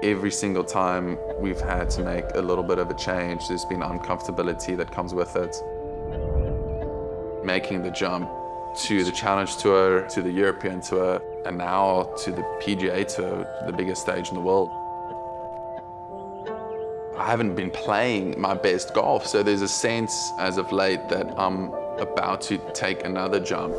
Every single time we've had to make a little bit of a change, there's been uncomfortability that comes with it. Making the jump to the Challenge Tour, to the European Tour, and now to the PGA Tour, the biggest stage in the world. I haven't been playing my best golf, so there's a sense as of late that I'm about to take another jump.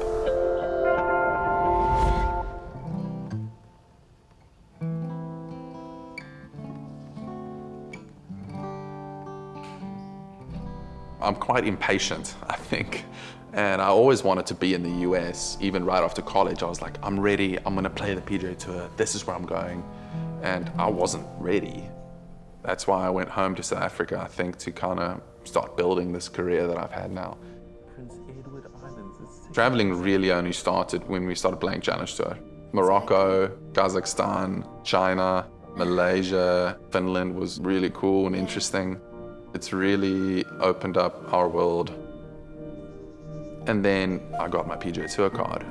I'm quite impatient, I think. And I always wanted to be in the US, even right after college. I was like, I'm ready, I'm gonna play the PGA Tour, this is where I'm going. And I wasn't ready. That's why I went home to South Africa, I think, to kind of start building this career that I've had now. Prince Edward Islands. Traveling really only started when we started playing Challenge Tour. Morocco, Kazakhstan, China, Malaysia, Finland was really cool and interesting. It's really opened up our world. And then I got my PGA Tour card.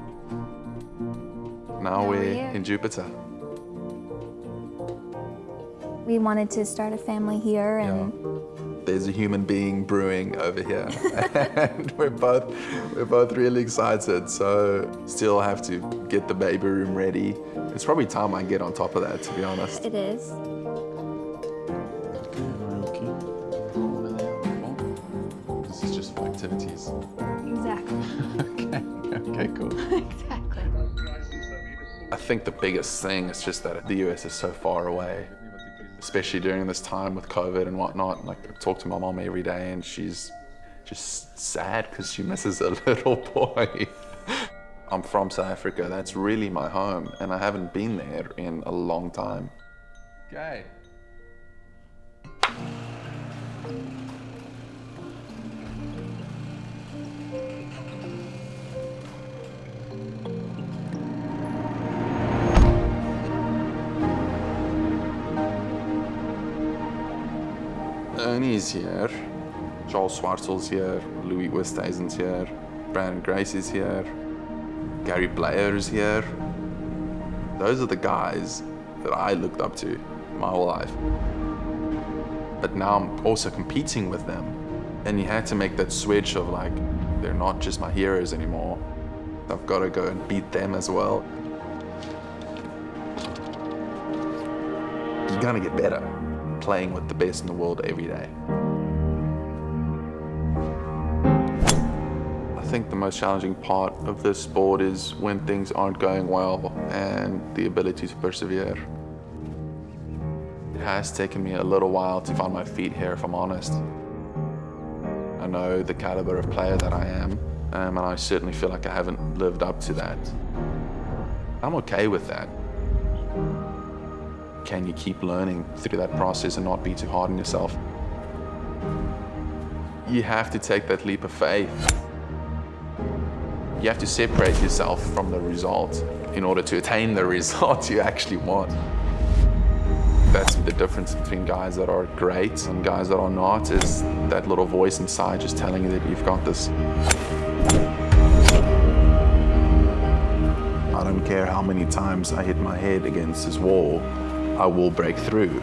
Now, Now we're here. in Jupiter. We wanted to start a family here and There's a human being brewing over here. and we're both, we're both really excited. So still have to get the baby room ready. It's probably time I get on top of that, to be honest. it is. Activities. Exactly. okay, okay, cool. exactly. I think the biggest thing is just that the US is so far away, especially during this time with COVID and whatnot. Like, I talk to my mom every day and she's just sad because she misses a little boy. I'm from South Africa, that's really my home, and I haven't been there in a long time. Okay. Ernie's here, Charl Schwartzel's here, Louis Oosthuizen's here, Branden Grace is here, Gary Player is here. Those are the guys that I looked up to my whole life. But now I'm also competing with them. And you had to make that switch of like, they're not just my heroes anymore. I've got to go and beat them as well. You're gonna get better playing with the best in the world every day. I think the most challenging part of this sport is when things aren't going well and the ability to persevere. It has taken me a little while to find my feet here, if I'm honest. I know the caliber of player that I am, um, and I certainly feel like I haven't lived up to that. I'm okay with that. Can you keep learning through that process and not be too hard on yourself? You have to take that leap of faith. You have to separate yourself from the result in order to attain the result you actually want. That's the difference between guys that are great and guys that are not, is that little voice inside just telling you that you've got this. I don't care how many times I hit my head against this wall, I will break through.